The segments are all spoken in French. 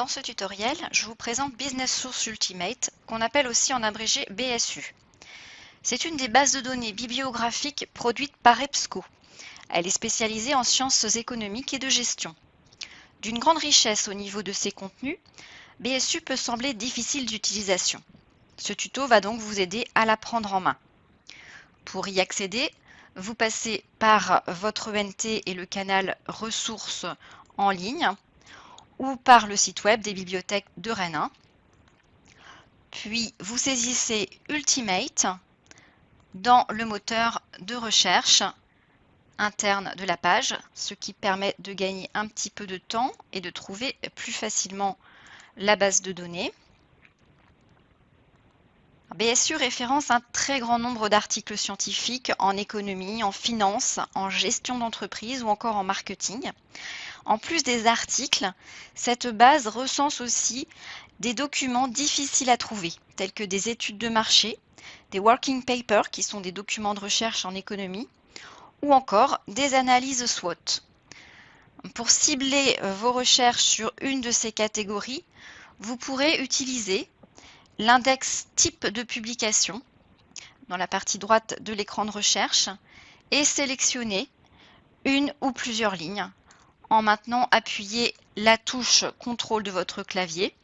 Dans ce tutoriel, je vous présente Business Source Ultimate, qu'on appelle aussi en abrégé BSU. C'est une des bases de données bibliographiques produites par EBSCO. Elle est spécialisée en sciences économiques et de gestion. D'une grande richesse au niveau de ses contenus, BSU peut sembler difficile d'utilisation. Ce tuto va donc vous aider à la prendre en main. Pour y accéder, vous passez par votre ENT et le canal ressources en ligne ou par le site web des bibliothèques de Rennes 1. Puis vous saisissez Ultimate dans le moteur de recherche interne de la page, ce qui permet de gagner un petit peu de temps et de trouver plus facilement la base de données. BSU référence un très grand nombre d'articles scientifiques en économie, en finance, en gestion d'entreprise ou encore en marketing. En plus des articles, cette base recense aussi des documents difficiles à trouver, tels que des études de marché, des working papers, qui sont des documents de recherche en économie, ou encore des analyses SWOT. Pour cibler euh, vos recherches sur une de ces catégories, vous pourrez utiliser l'index type de publication dans la partie droite de l'écran de recherche et sélectionner une ou plusieurs lignes en maintenant appuyer la touche contrôle de votre clavier.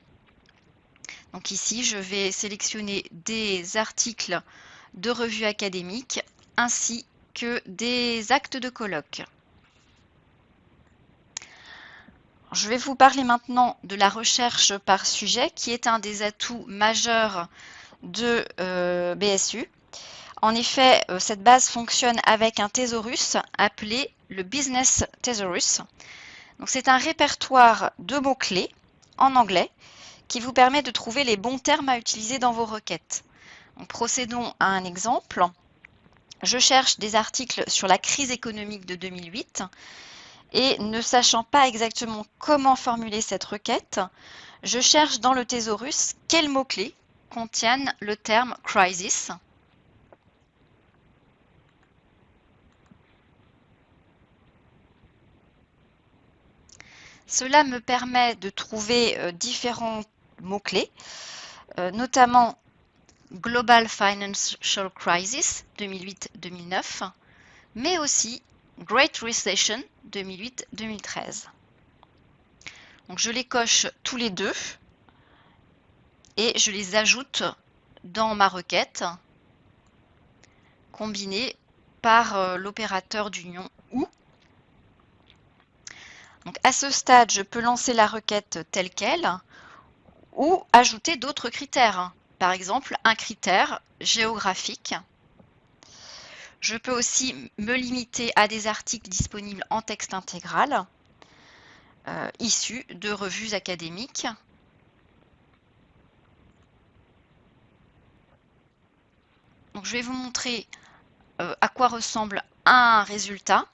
Donc ici, je vais sélectionner des articles de revues académiques ainsi que des actes de colloque. Je vais vous parler maintenant de la recherche par sujet qui est un des atouts majeurs de euh, BSU. En effet, euh, cette base fonctionne avec un thésaurus appelé le Business Thesaurus. C'est un répertoire de mots-clés en anglais qui vous permet de trouver les bons termes à utiliser dans vos requêtes. procédons à un exemple. Je cherche des articles sur la crise économique de 2008 et ne sachant pas exactement comment formuler cette requête, je cherche dans le thésaurus quels mots-clés contiennent le terme crisis Cela me permet de trouver euh, différents mots-clés, euh, notamment Global Financial Crisis 2008-2009, mais aussi Great Recession 2008-2013. Donc je les coche tous les deux et je les ajoute dans ma requête combinée par euh, l'opérateur d'union à ce stade, je peux lancer la requête telle qu'elle ou ajouter d'autres critères. Par exemple, un critère géographique. Je peux aussi me limiter à des articles disponibles en texte intégral, euh, issus de revues académiques. Donc, je vais vous montrer euh, à quoi ressemble un résultat.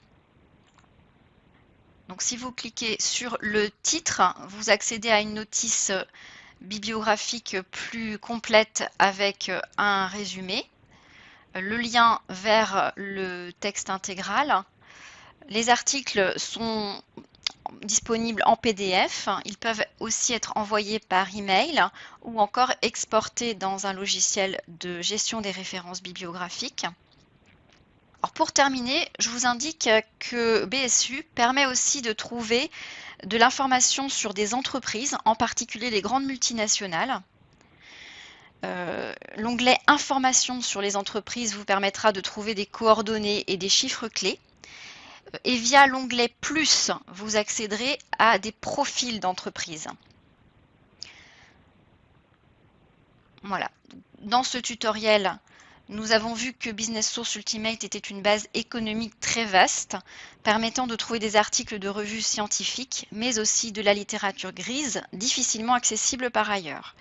Donc si vous cliquez sur le titre, vous accédez à une notice bibliographique plus complète avec un résumé, le lien vers le texte intégral. Les articles sont disponibles en PDF. Ils peuvent aussi être envoyés par email ou encore exportés dans un logiciel de gestion des références bibliographiques pour terminer, je vous indique que BSU permet aussi de trouver de l'information sur des entreprises, en particulier les grandes multinationales. Euh, l'onglet Informations sur les entreprises vous permettra de trouver des coordonnées et des chiffres clés. Euh, et via l'onglet Plus, vous accéderez à des profils d'entreprise. Voilà. Dans ce tutoriel, nous avons vu que Business Source Ultimate était une base économique très vaste, permettant de trouver des articles de revues scientifiques, mais aussi de la littérature grise, difficilement accessible par ailleurs.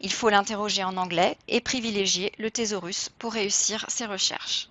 Il faut l'interroger en anglais et privilégier le thésaurus pour réussir ses recherches.